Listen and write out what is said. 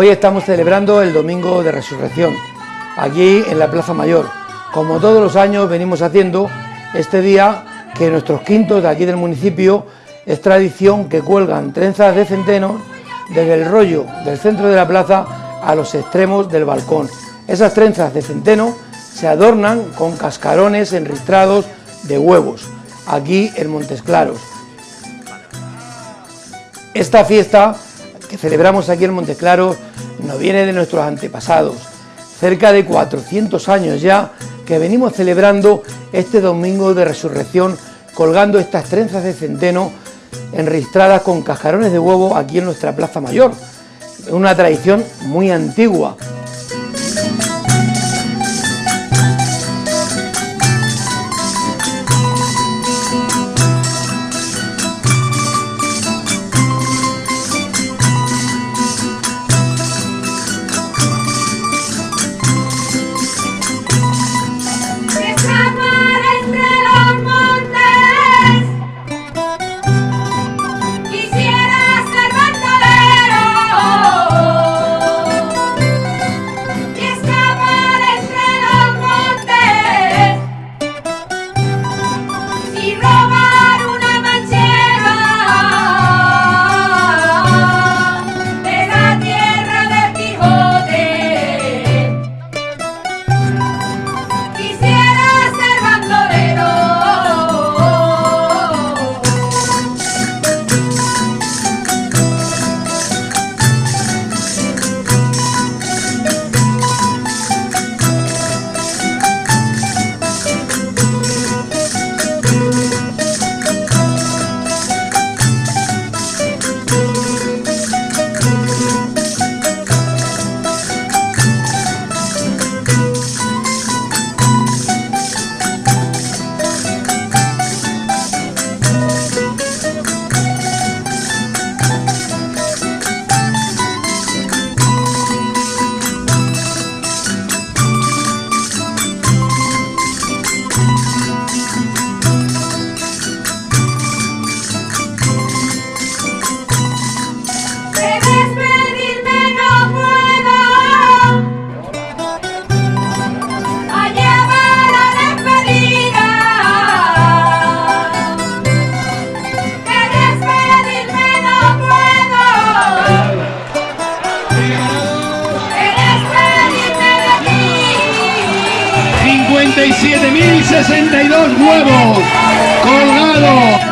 Hoy estamos celebrando el Domingo de Resurrección, aquí en la Plaza Mayor. Como todos los años venimos haciendo, este día que nuestros quintos de aquí del municipio es tradición que cuelgan trenzas de centeno desde el rollo del centro de la plaza a los extremos del balcón. Esas trenzas de centeno se adornan con cascarones enristrados de huevos, aquí en Montes Claros. Esta fiesta que celebramos aquí en Montes Claros nos viene de nuestros antepasados, cerca de 400 años ya que venimos celebrando este domingo de resurrección colgando estas trenzas de centeno enristradas con cascarones de huevo aquí en nuestra Plaza Mayor. Una tradición muy antigua 57.062 huevos colgados.